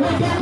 Yeah.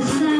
the sun.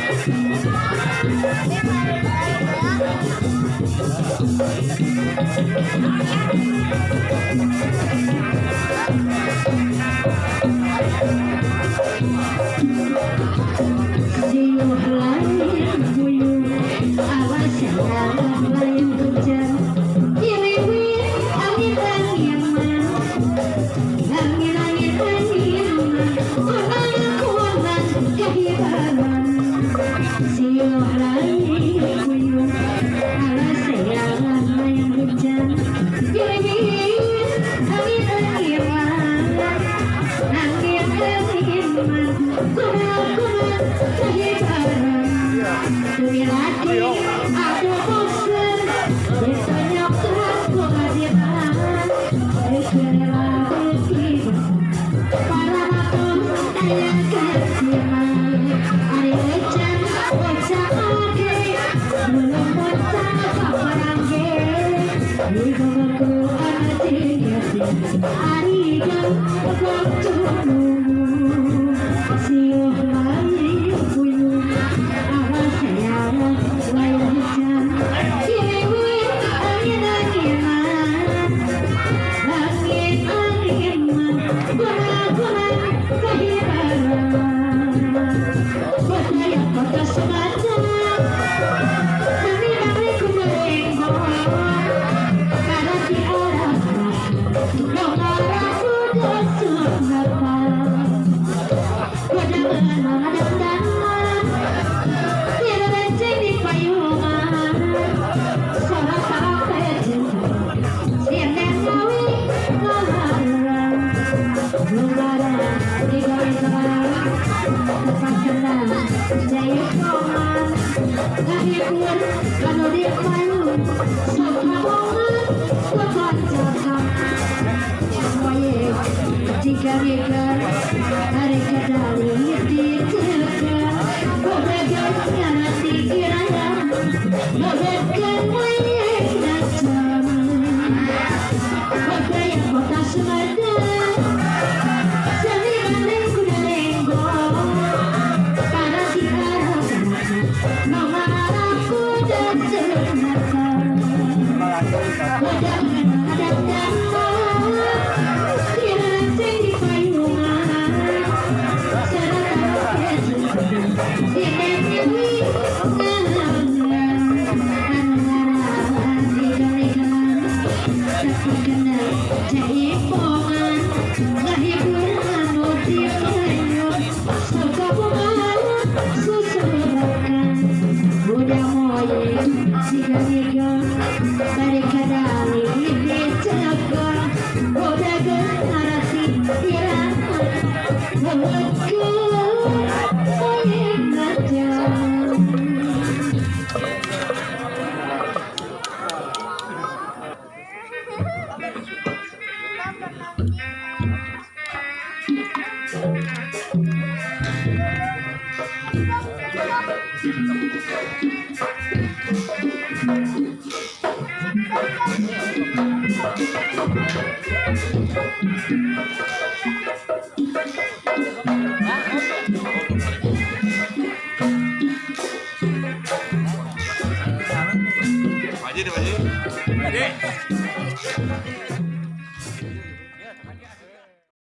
Good one. Obrigada. Thank you.